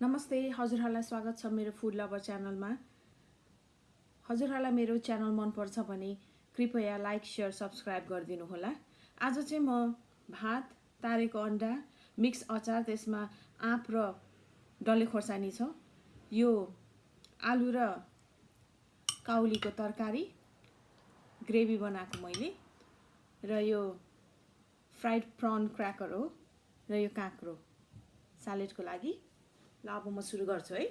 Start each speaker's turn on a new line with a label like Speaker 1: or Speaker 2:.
Speaker 1: नमस्ते हजुरहरूलाई स्वागत छ मेरो फुड लभर च्यानलमा। हजुरहरूलाई मेरो च्यानल मनपर्छ भने कृपया लाइक सेयर सब्सक्राइब गरिदिनु होला आज चाहिँ म भात तारेको अन्डा मिक्स अचार त्यसमा आँप र डल्ले खोर्सानी छ। यो आलु र काउलीको तरकारी ग्रेभी बनाएको मैले र यो फ्राइड प्रन क्र्याकर हो र यो काँक्रो सालेडको लागि। ल अब म सुरु गर्छु है।